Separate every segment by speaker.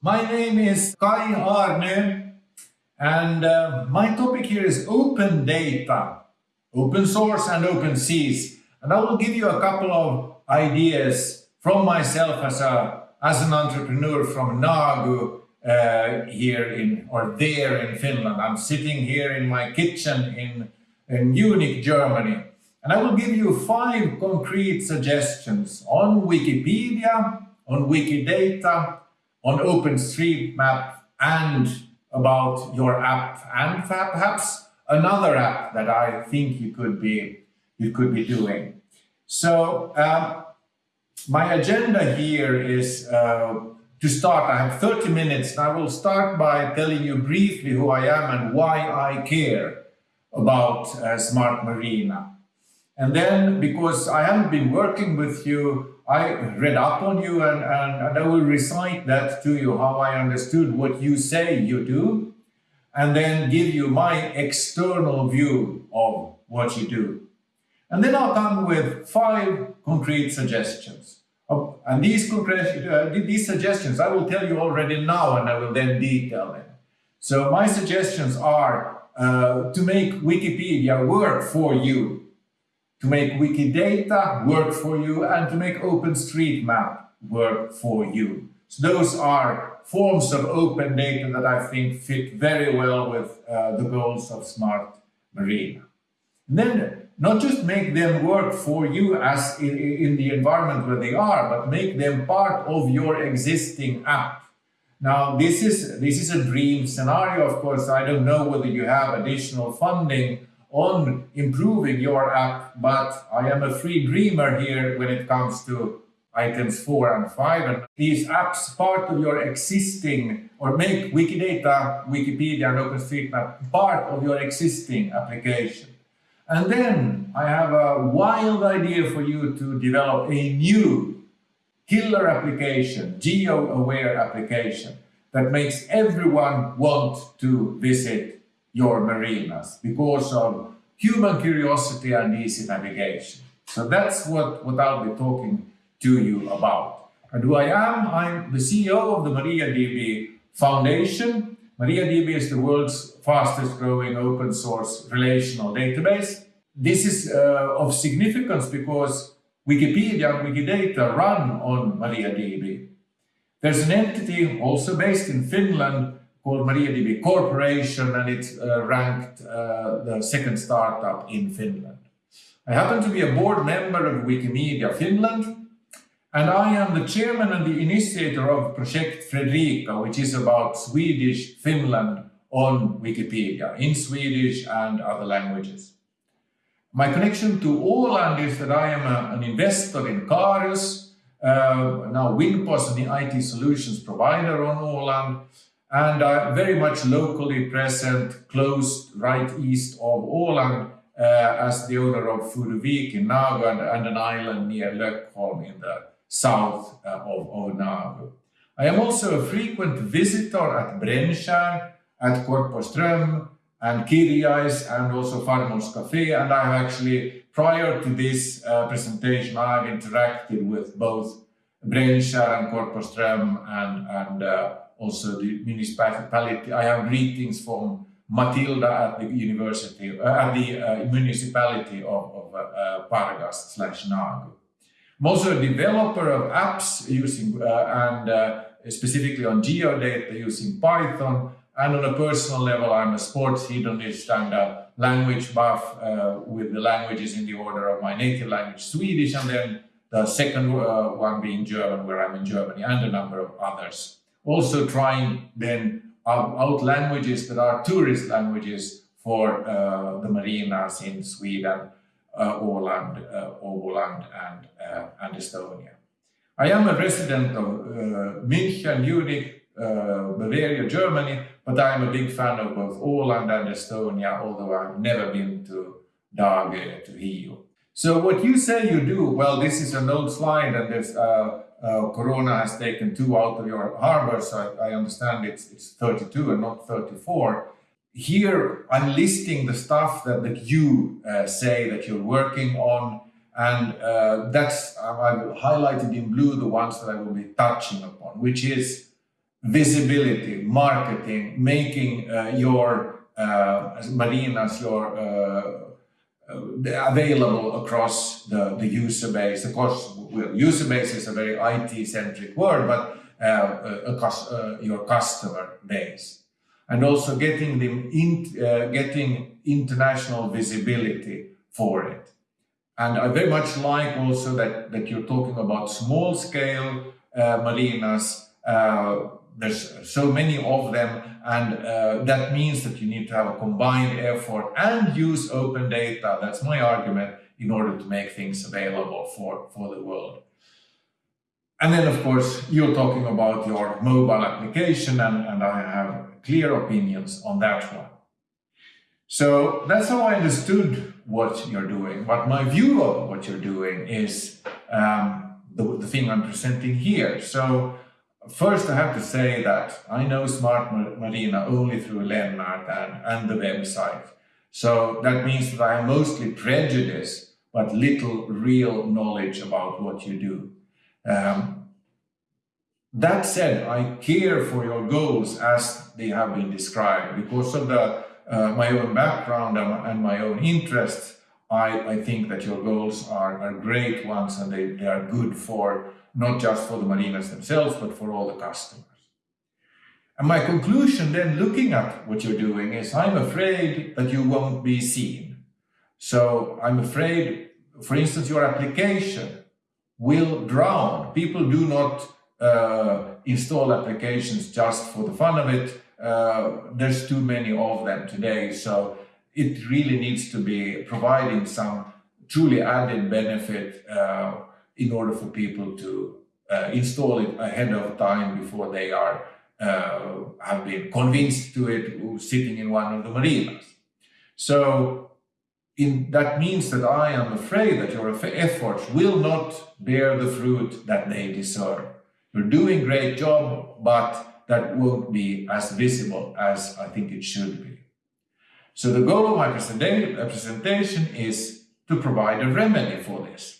Speaker 1: My name is Kaj Arnö and uh, my topic here is open data, open source and open seas. And I will give you a couple of ideas from myself as, a, as an entrepreneur from Nagu uh, here in, or there in Finland. I'm sitting here in my kitchen in, in Munich, Germany. And I will give you five concrete suggestions on Wikipedia, on Wikidata, on OpenStreetMap, and about your app, and perhaps another app that I think you could be you could be doing. So um, my agenda here is uh, to start. I have 30 minutes, and I will start by telling you briefly who I am and why I care about uh, Smart Marina. And then, because I haven't been working with you, I read up on you and, and, and I will recite that to you, how I understood what you say you do, and then give you my external view of what you do. And then I'll come with five concrete suggestions. And these, concrete, uh, these suggestions I will tell you already now and I will then detail them. So my suggestions are uh, to make Wikipedia work for you to make Wikidata work for you and to make OpenStreetMap work for you. So those are forms of open data that I think fit very well with uh, the goals of Smart Marina. And then not just make them work for you as in, in the environment where they are, but make them part of your existing app. Now, this is, this is a dream scenario, of course. I don't know whether you have additional funding on improving your app, but I am a free dreamer here when it comes to items four and five. And these apps part of your existing or make Wikidata, Wikipedia and OpenStreetMap part of your existing application. And then I have a wild idea for you to develop a new killer application, geo-aware application that makes everyone want to visit your marinas because of human curiosity and easy navigation. So that's what, what I'll be talking to you about. And who I am, I'm the CEO of the MariaDB Foundation. MariaDB is the world's fastest growing open source relational database. This is uh, of significance because Wikipedia and Wikidata run on MariaDB. There's an entity also based in Finland called MariaDB Corporation, and it's uh, ranked uh, the second startup in Finland. I happen to be a board member of Wikimedia Finland, and I am the chairman and the initiator of Project Fredrika, which is about Swedish Finland on Wikipedia, in Swedish and other languages. My connection to Åland is that I am a, an investor in Carius, uh, now Winpos, the IT solutions provider on Åland, and are very much locally present, close right east of Åland, uh, as the owner of Furuvik in Nagu and, and, an island near Lökholm in the south uh, of, of Nagu. I am also a frequent visitor at Brännskär, at Korpoström and Kirjais and also Farmors Cafe and I have actually, prior to this uh, presentation, I have interacted with both Brännskär and Korpoström and, and uh, also the municipality. I have greetings from Matilda at the university, uh, at the uh, municipality of, of uh, uh Pargas slash Nagu. I'm also a developer of apps using, uh, and uh, specifically on geodata using Python. And on a personal level, I'm a sports hedonist and a language buff with the languages in the order of my native language, Swedish, and then the second one being German, where I'm in Germany, and a number of others also trying then out languages that are tourist languages for uh, the marinas in Sweden, uh, Åland, uh, Åboland and, uh, and Estonia. I am a resident of uh, München, Munich, uh, Bavaria, Germany, but I am a big fan of both Åland and Estonia, although I've never been to Dagö, to Hiiu. So what you say you do, well, this is an old slide and there's uh, Corona has taken two out of your harbor, so I, I, understand it's, it's 32 and not 34. Here, I'm listing the stuff that, that you uh, say that you're working on, and uh, that's, I've highlighted in blue the ones that I will be touching upon, which is visibility, marketing, making uh, your uh, marinas, your uh, available across the, the user base. Of course, well, user base is a very IT-centric word, but uh, across your customer base. And also getting them in, getting international visibility for it. And I very much like also that, that you're talking about small scale uh, marinas. Uh, there's so many of them and uh, that means that you need to have a combined effort and use open data. That's my argument in order to make things available for, for the world. And then, of course, you're talking about your mobile application and, and I have clear opinions on that one. So that's how I understood what you're doing. But my view of what you're doing is um, the, the thing I'm presenting here. So first I have to say that I know Smart Marina only through Lennart and, and the website. So that means that I mostly prejudiced, but little real knowledge about what you do. Um, that said, I care for your goals as they have been described because of the, uh, my own background and, and my own interests. I, I, think that your goals are, are great ones and they, they are good for not just for the marinas themselves, but for all the customers. And my conclusion then looking at what you're doing is I'm afraid that you won't be seen. So I'm afraid, for instance, your application will drown. People do not uh, install applications just for the fun of it. Uh, there's too many of them today. So it really needs to be providing some truly added benefit uh, in order for people to uh, install it ahead of time before they are uh, have been convinced to it sitting in one of the marinas. So in, that means that I am afraid that your efforts will not bear the fruit that they deserve. You're doing great job, but that won't be as visible as I think it should be. So the goal of my presentation is to provide a remedy for this.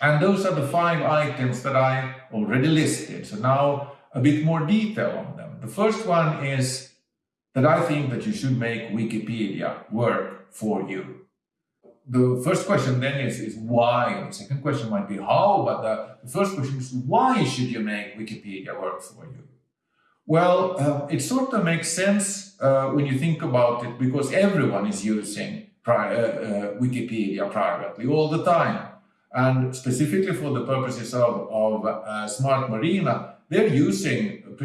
Speaker 1: And those are the five items that I already listed. So now a bit more detail on them. The first one is that I think that you should make Wikipedia work for you. The first question then is, is why? The second question might be how, but the, the first question is why should you make Wikipedia work for you? Well, uh, it sort of makes sense uh, when you think about it because everyone is using pri uh, uh Wikipedia privately all the time. And specifically for the purposes of, of uh, Smart Marina, they're using uh,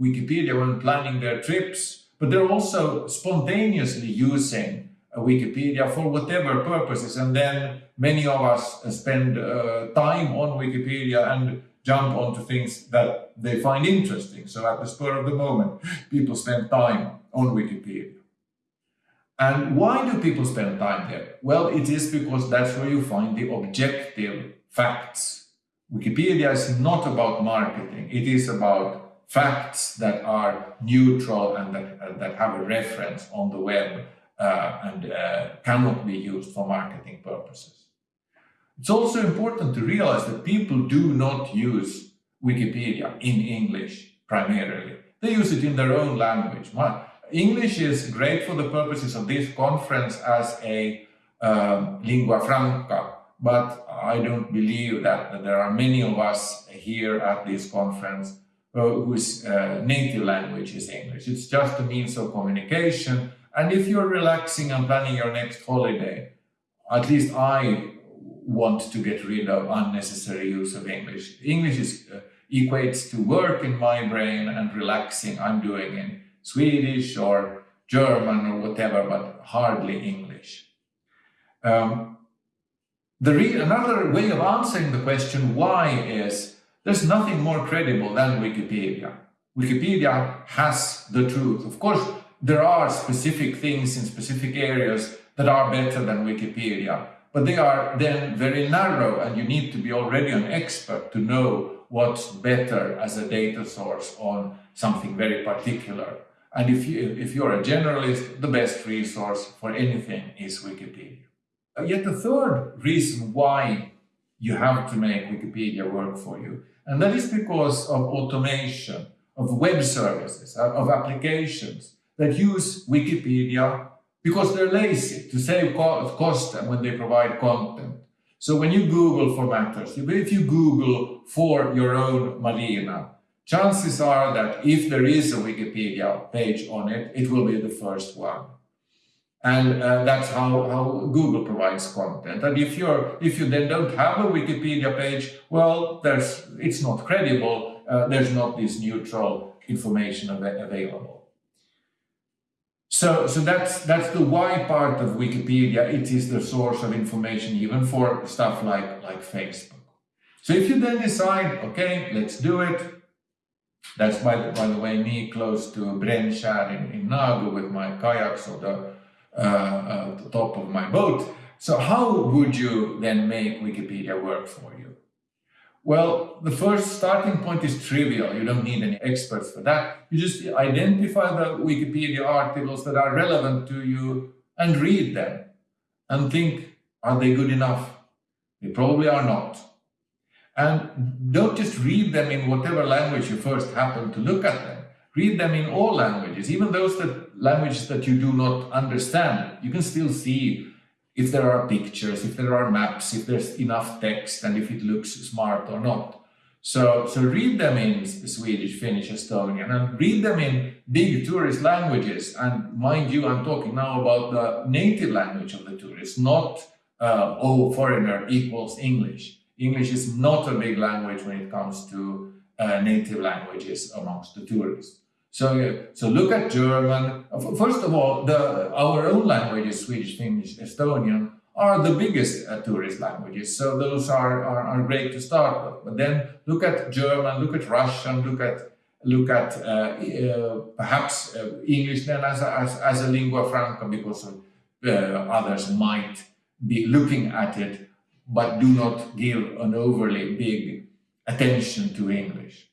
Speaker 1: Wikipedia when planning their trips, but they're also spontaneously using uh, Wikipedia for whatever purposes. And then many of us spend uh, time on Wikipedia and jump onto things that they find interesting. So at the spur of the moment, people spend time on Wikipedia. And why do people spend time there? Well, it is because that's where you find the objective facts. Wikipedia is not about marketing. It is about facts that are neutral and that, uh, that have a reference on the web uh, and uh, cannot be used for marketing purposes. It's also important to realize that people do not use Wikipedia in English primarily. They use it in their own language. English is great for the purposes of this conference as a um, lingua franca, but I don't believe that, that, there are many of us here at this conference uh, whose uh, native language is English. It's just a means of communication. And if you're relaxing and planning your next holiday, at least I want to get rid of unnecessary use of English. English is, uh, equates to work in my brain and relaxing I'm doing in Swedish or German or whatever, but hardly English. Um, another way of answering the question why is there's nothing more credible than Wikipedia. Wikipedia has the truth. Of course, there are specific things in specific areas that are better than Wikipedia, but they are then very narrow and you need to be already an expert to know what's better as a data source on something very particular. And if, you, if you're a generalist, the best resource for anything is Wikipedia. Uh, yet the third reason why you have to make Wikipedia work for you. And that is because of automation, of web services, of applications that use Wikipedia because they're lazy to save cost when they provide content. So when you Google for matters, if you Google for your own marina, chances are that if there is a Wikipedia page on it, it will be the first one. And uh, that's how, how Google provides content. And if you're if you then don't have a Wikipedia page, well, there's it's not credible. Uh, there's not this neutral information av available. So, so that's that's the why part of Wikipedia. It is the source of information even for stuff like like Facebook. So if you then decide, okay, let's do it. That's by the, by the way me close to Brännskär in, in Nagu with my kayaks or the uh, uh, the top of my boat. So how would you then make Wikipedia work for you? Well, the first starting point is trivial. You don't need any experts for that. You just identify the Wikipedia articles that are relevant to you and read them and think, are they good enough? They probably are not. And don't just read them in whatever language you first happen to look at them. Read them in all languages, even those that languages that you do not understand. You can still see if there are pictures, if there are maps, if there's enough text, and if it looks smart or not. So, so read them in Swedish, Finnish, Estonian, and read them in big tourist languages. And mind you, I'm talking now about the native language of the tourist, not, uh, oh, foreigner equals English. English is not a big language when it comes to uh, native languages amongst the tourists. So, so look at German. First of all, the, our own languages, Swedish, Finnish, Estonian, are the biggest uh, tourist languages. So those are, are, are, great to start with. But then look at German, look at Russian, look at look at uh, uh, perhaps uh, English then as a, as, as a lingua franca because uh, others might be looking at it but do not give an overly big attention to English.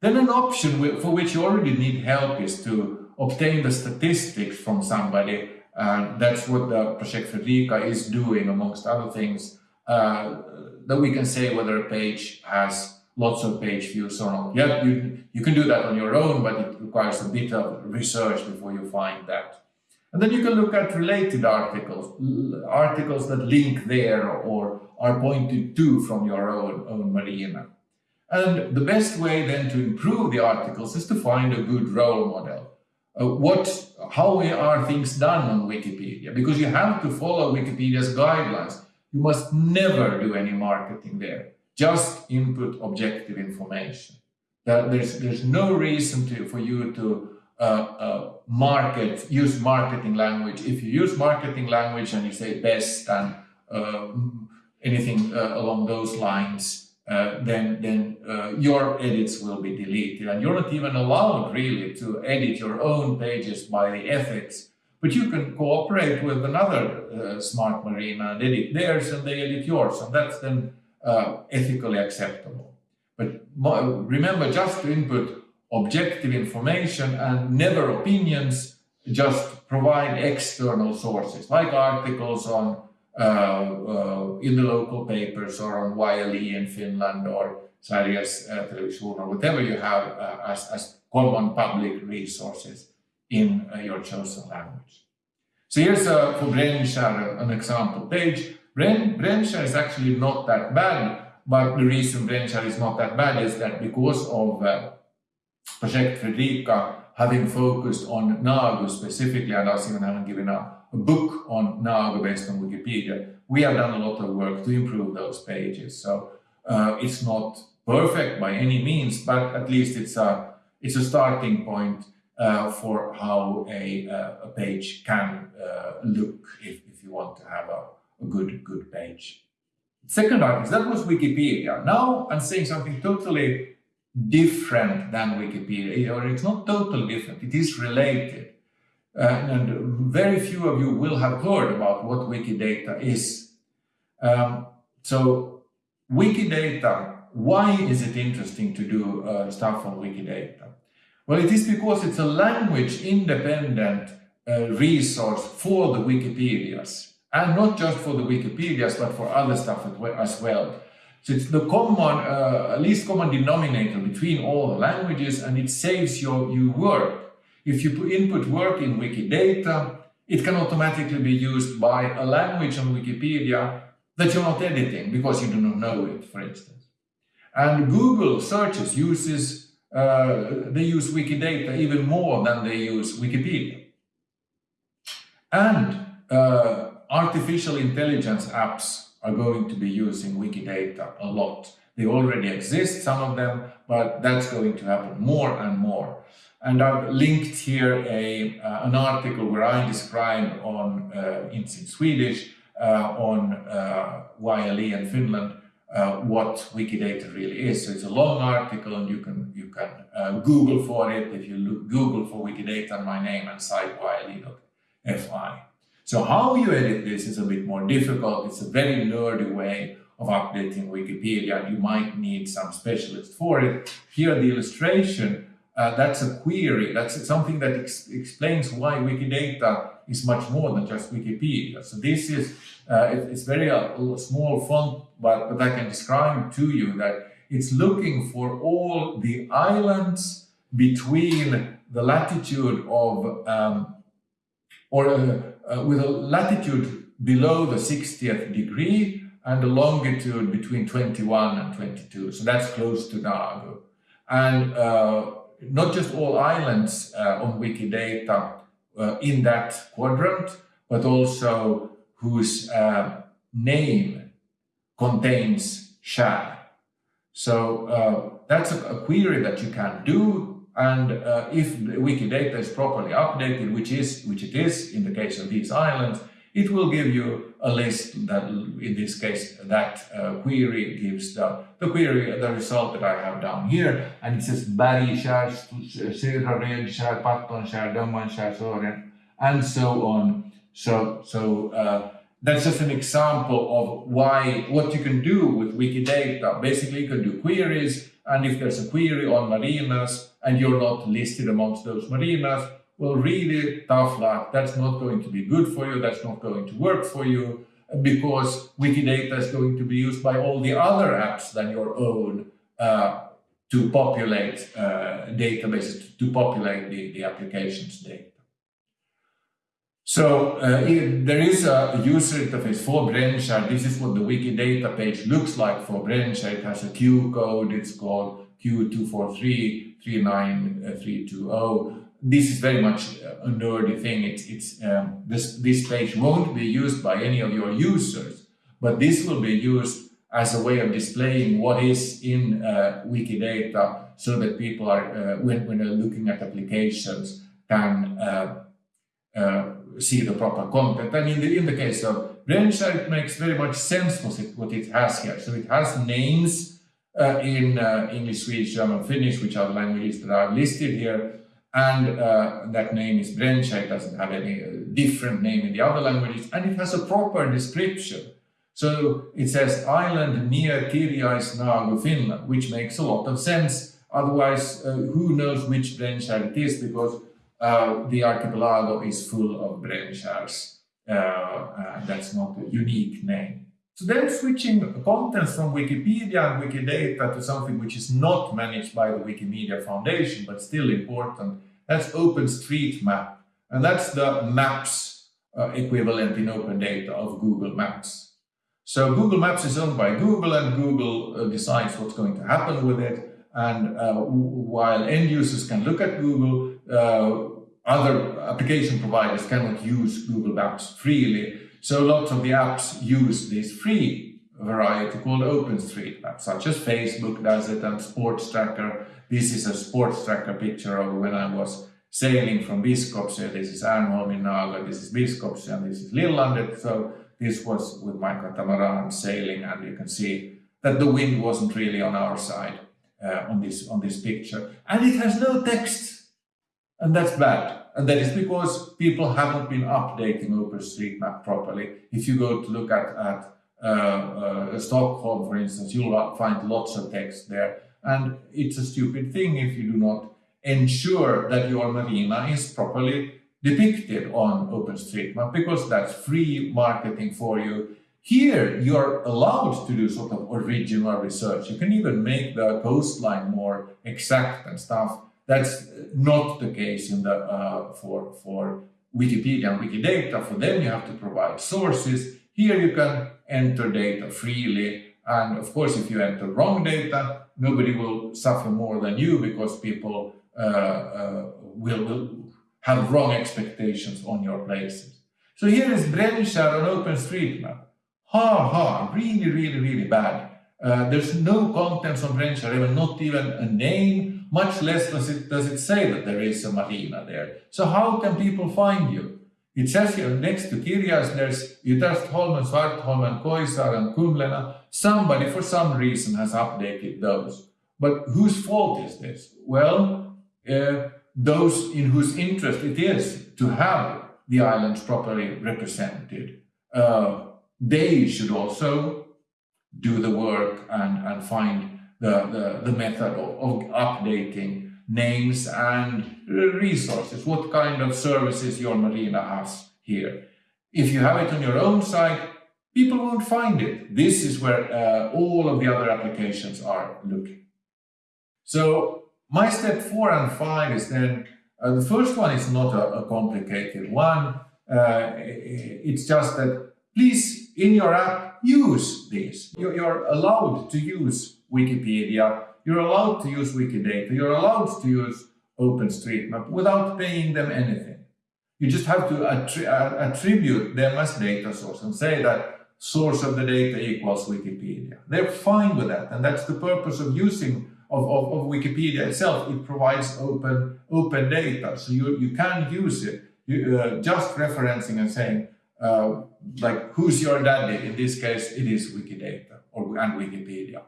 Speaker 1: Then an option for which you already need help is to obtain the statistics from somebody. That's what the Project Fredrika is doing, amongst other things, uh, that we can say whether a page has lots of page views or not. Yeah, you, you can do that on your own, but it requires a bit of research before you find that. And then you can look at related articles, articles that link there or are pointed to from your own, own marina. And the best way then to improve the articles is to find a good role model. Uh, what, how are things done on Wikipedia? Because you have to follow Wikipedia's guidelines. You must never do any marketing there. Just input objective information. there's, there's no reason to, for you to uh, market, use marketing language. If you use marketing language and you say best and uh, anything uh, along those lines, uh, then, then your edits will be deleted. And you're not even allowed really to edit your own pages by the ethics, but you can cooperate with another uh, smart marina and edit theirs and they edit yours. And that's then uh, ethically acceptable. But remember just to input objective information and never opinions, just provide external sources like articles on uh, uh, in the local papers or on YLE in Finland or Sveriges uh, Television or whatever you have as, as common public resources in your chosen language. So here's a, for Brännskär an example page. Bren, is actually not that bad, but the reason Brännskär is not that bad is that because of uh, Project Fredrika having focused on Nagu specifically, and us even having given a a book on Nagu based on Wikipedia, we have done a lot of work to improve those pages. So uh, it's not perfect by any means, but at least it's a, it's a starting point uh, for how a, uh, a page can uh, look if, if you want to have a, a good, good page. Second article, that was Wikipedia. Now I'm saying something totally different than Wikipedia, or it's not totally different, it is related. Uh, and very few of you will have heard about what Wikidata is. Um, so Wikidata, why is it interesting to do uh, stuff on Wikidata? Well, it is because it's a language independent uh, resource for the Wikipedias. And not just for the Wikipedias, but for other stuff as well. So it's the common, uh, least common denominator between all the languages and it saves your, you work. If you put input work in Wikidata, it can automatically be used by a language on Wikipedia that you're not editing because you do not know it, for instance. And Google searches uses, uh, they use Wikidata even more than they use Wikipedia. And uh, artificial intelligence apps are going to be using Wikidata a lot. They already exist, some of them, but that's going to happen more and more. And I've linked here a, uh, an article where I describe on, uh, in, in, Swedish, uh, on uh, YLE and Finland, uh, what Wikidata really is. So it's a long article and you can, you can uh, Google for it. If you look, Google for Wikidata and my name and site yle.fi. So how you edit this is a bit more difficult. It's a very nerdy way of updating Wikipedia. You might need some specialist for it. Here the illustration, uh, that's a query. That's something that ex explains why Wikidata is much more than just Wikipedia. So this is, uh, it, it's very uh, small font, but, but I can describe to you that it's looking for all the islands between the latitude of um, or uh, with a latitude below the 60th degree and a longitude between 21 and 22. So that's close to Dagö. And uh, not just all islands uh, on Wikidata uh, in that quadrant, but also whose uh, name contains skär. So that's a, a query that you can do and uh, if Wikidata is properly updated, which is which it is in the case of these islands, it will give you a list that, in this case, that uh, query gives the, the query, the result that I have down here. And it says Bergskär, Södra Rödskär, Pattonskär, Dömanskär, Sören, and so on. So, so uh, that's just an example of why, what you can do with Wikidata. Basically, you can do queries, and if there's a query on marinas and you're not listed amongst those marinas, well, really tough luck. That's not going to be good for you. That's not going to work for you because Wikidata is going to be used by all the other apps than your own uh, to populate uh, databases, to populate the, the application's data. So uh, there is a user interface for Brännskär. This is what the Wikidata page looks like for Brännskär. It has a Q code. It's called Q24339320. This is very much a nerdy thing. It's, it's um, this, this page won't be used by any of your users, but this will be used as a way of displaying what is in uh, Wikidata so that people are, uh, when, when they're looking at applications, can uh, uh see the proper content. And in the, in the case of Brännskär, it makes very much sense what it, what it has here. So it has names uh, in uh, English, Swedish, German, Finnish, which are the languages that are listed here. And uh, that name is Brännskär. It doesn't have any uh, different name in the other languages. And it has a proper description. So it says island near Kirjaisnaagu, Finland, which makes a lot of sense. Otherwise, uh, who knows which Brännskär it is because uh, the archipelago is full of Brännskärs. Uh, uh, that's not a unique name. So then switching contents from Wikipedia and Wikidata to something which is not managed by the Wikimedia Foundation, but still important, that's OpenStreetMap. And that's the maps uh, equivalent in open data of Google Maps. So Google Maps is owned by Google and Google uh, decides what's going to happen with it. And uh, while end users can look at Google, other application providers cannot use Google Maps freely. So lots of the apps use this free variety called OpenStreetMap, such as Facebook does it and Sports Tracker. This is a Sports Tracker picture of when I was sailing from Biskopsö. This is Ärnholm in Nagu, this is Biskopsö, and this is Lillandet. So this was with my catamaran sailing, and you can see that the wind wasn't really on our side uh, on this on this picture. And it has no text and that's bad. And that is because people haven't been updating OpenStreetMap properly. If you go to look at, at uh, uh, Stockholm, for instance, you'll find lots of text there. And it's a stupid thing if you do not ensure that your marina is properly depicted on OpenStreetMap because that's free marketing for you. Here, you're allowed to do sort of original research. You can even make the coastline more exact and stuff. That's not the case in the uh, for for Wikipedia and Wikidata. For them, you have to provide sources. Here, you can enter data freely. And of course, if you enter wrong data, nobody will suffer more than you because people uh, uh, will, will have wrong expectations on your places. So here is Brännskär on OpenStreetMap. Ha ha, really, really, really bad. Uh, there's no contents on Brännskär, even not even a name, much less does it, does it say that there is a marina there. So how can people find you? It says here next to Kirjais, there's Ytterstholmen, Svartholmen, Koisaar and Kumlena. Somebody for some reason has updated those. But whose fault is this? Well, uh, those in whose interest it is to have the islands properly represented. Uh, they should also do the work and, and find the, the, the method of, of updating names and resources, what kind of services your marina has here. If you have it on your own site, people won't find it. This is where uh, all of the other applications are looking. So my step four and five is then, uh, the first one is not a, a complicated one. Uh, it's just that please, in your app, use this. You're, allowed to use Wikipedia, you're allowed to use Wikidata, you're allowed to use OpenStreetMap without paying them anything. You just have to attri uh, attribute them as data source and say that source of the data equals Wikipedia. They're fine with that, and that's the purpose of using of, of, of Wikipedia itself. It provides open open data, so you, you can use it. You, uh, just referencing and saying, uh, like, who's your daddy? In this case, it is Wikidata or and Wikipedia.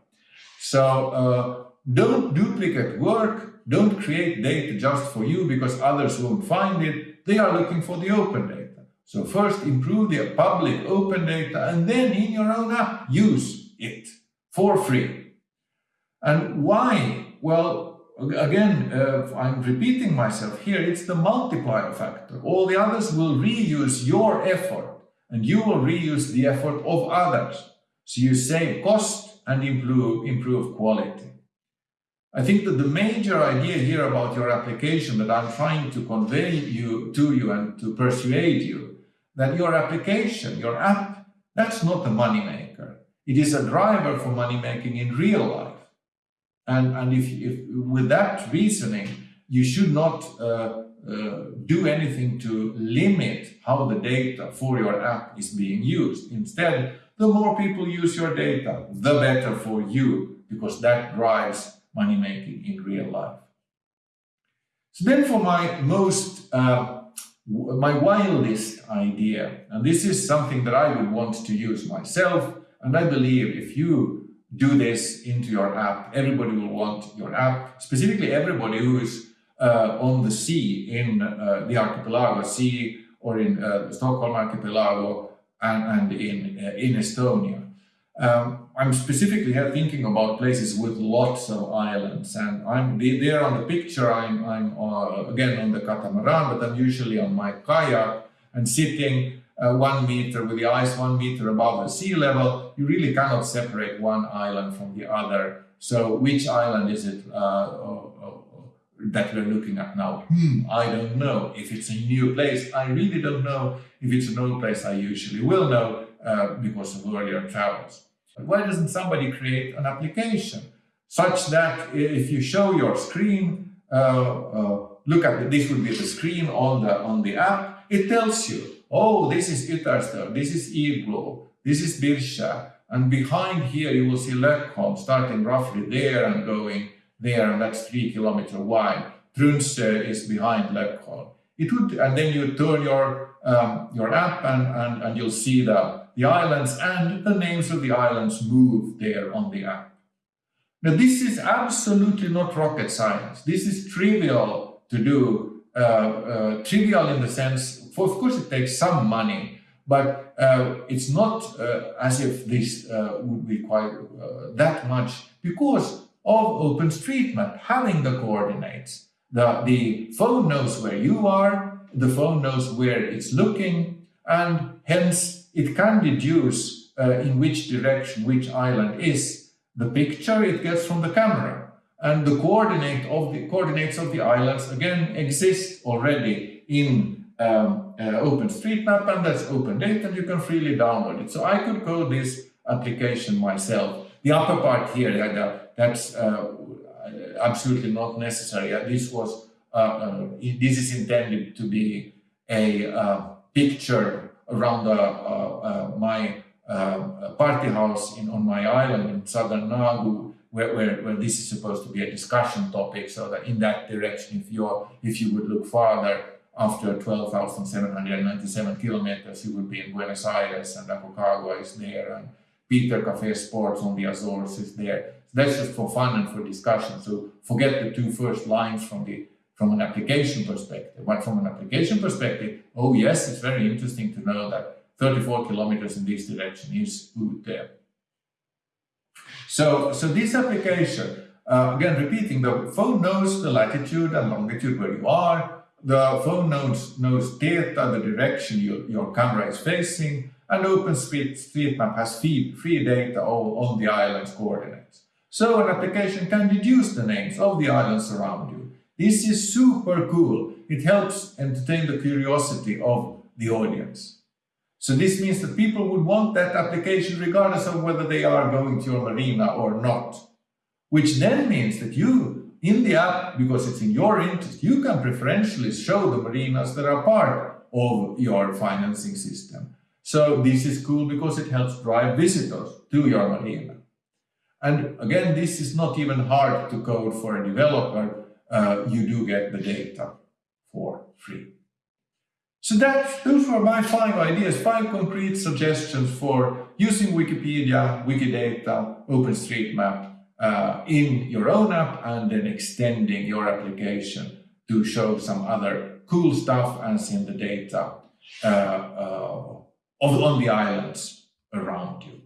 Speaker 1: So uh, don't duplicate work, don't create data just for you because others won't find it. They are looking for the open data. So first improve the public open data and then in your own app, use it for free. And why? Well, again, uh, I'm repeating myself here, it's the multiplier factor. All the others will reuse your effort and you will reuse the effort of others. So you save cost and improve, improve quality. I think that the major idea here about your application that I'm trying to convey you to you and to persuade you that your application, your app, that's not a moneymaker. It is a driver for money making in real life. And, and if, if with that reasoning, you should not uh, uh, do anything to limit how the data for your app is being used. Instead, the more people use your data, the better for you, because that drives money making in real life. So then for my most, uh, my wildest idea, and this is something that I would want to use myself, and I believe if you do this into your app, everybody will want your app, specifically everybody who is uh, on the sea in uh, the archipelago sea or in uh, Stockholm archipelago and, and in, uh, in Estonia. Um, I'm specifically thinking about places with lots of islands and I'm there on the picture, I'm, I'm uh, again on the catamaran, but I'm usually on my kayak and sitting uh, one meter with the ice one meter above the sea level, you really cannot separate one island from the other. So which island is it uh, that we're looking at now? Hmm, I don't know. If it's a new place, I really don't know. If it's an old place, I usually will know uh, because of earlier travels. But why doesn't somebody create an application such that if you show your screen, uh, uh, look at this would be the screen on the on the app, it tells you, oh, this is Ytterstör, this is Igloo, this is Birscha, and behind here you will see Lökholm starting roughly there and going there, and that's three kilometer wide. Trunse is behind Lökholm. It would, and then you turn your um, your app and, and, and you'll see the, the islands and the names of the islands move there on the app. Now this is absolutely not rocket science. This is trivial to do, uh, uh, trivial in the sense, of course it takes some money, but uh, it's not uh, as if this uh, would require uh, that much because of OpenStreetMap having the coordinates. The, the phone knows where you are, the phone knows where it's looking, and hence it can deduce uh, in which direction which island is. The picture it gets from the camera. And the coordinate of the coordinates of the islands again exist already in um, uh, OpenStreetMap and that's open data and you can freely download it. So I could code this application myself. The upper part here, that's uh, absolutely not necessary. This was uh, uh, this is intended to be a uh, picture around my party house in, on my island in southern Nagu, where, where, where, this is supposed to be a discussion topic, so that in that direction, if you if you would look farther, after 12,797 kilometers, you would be in Buenos Aires and Aconcagua is there and Peter Cafe Sports on the Azores is there. So that's just for fun and for discussion. So forget the two first lines from the from an application perspective. But from an application perspective, oh yes, it's very interesting to know that 34 kilometers in this direction is good there. So, so this application, uh, again, repeating, the phone knows the latitude and longitude where you are. The phone knows, knows theta, the direction you, your camera is facing, and OpenStreetMap has free, free data all on the island's coordinates. So an application can deduce the names of the islands around you. This is super cool. It helps entertain the curiosity of the audience. So this means that people would want that application regardless of whether they are going to your marina or not. Which then means that you, in the app, because it's in your interest, you can preferentially show the marinas that are part of your financing system. So this is cool because it helps drive visitors to your marina. And again, this is not even hard to code for a developer uh, you do get the data for free. So that, those were my five ideas, five concrete suggestions for using Wikipedia, Wikidata, OpenStreetMap uh, in your own app and then extending your application to show some other cool stuff and send the data uh, uh, on the islands around you.